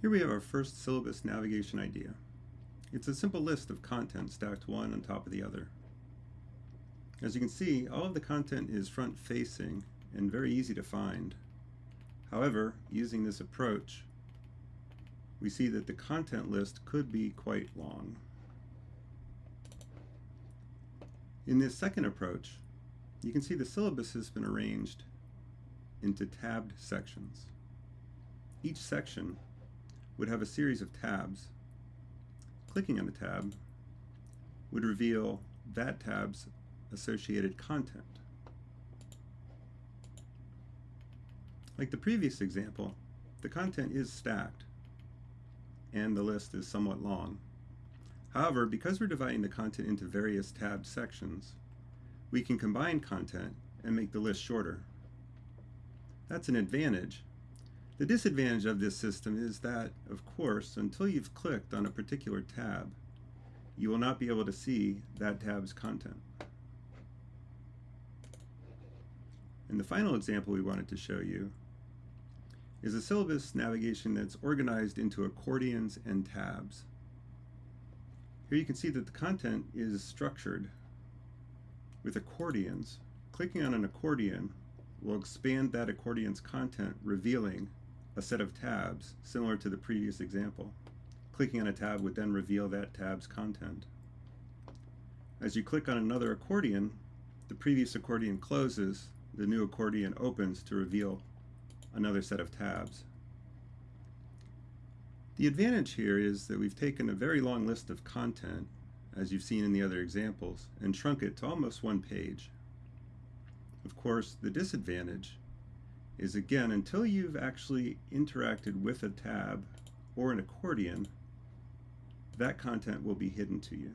Here we have our first syllabus navigation idea. It's a simple list of content stacked one on top of the other. As you can see, all of the content is front-facing and very easy to find. However, using this approach, we see that the content list could be quite long. In this second approach, you can see the syllabus has been arranged into tabbed sections. Each section would have a series of tabs. Clicking on the tab would reveal that tab's associated content. Like the previous example, the content is stacked and the list is somewhat long. However, because we're dividing the content into various tab sections, we can combine content and make the list shorter. That's an advantage. The disadvantage of this system is that, of course, until you've clicked on a particular tab, you will not be able to see that tab's content. And the final example we wanted to show you is a syllabus navigation that's organized into accordions and tabs. Here you can see that the content is structured with accordions. Clicking on an accordion will expand that accordion's content, revealing a set of tabs similar to the previous example. Clicking on a tab would then reveal that tab's content. As you click on another accordion, the previous accordion closes, the new accordion opens to reveal another set of tabs. The advantage here is that we've taken a very long list of content, as you've seen in the other examples, and shrunk it to almost one page. Of course, the disadvantage is again, until you've actually interacted with a tab or an accordion, that content will be hidden to you.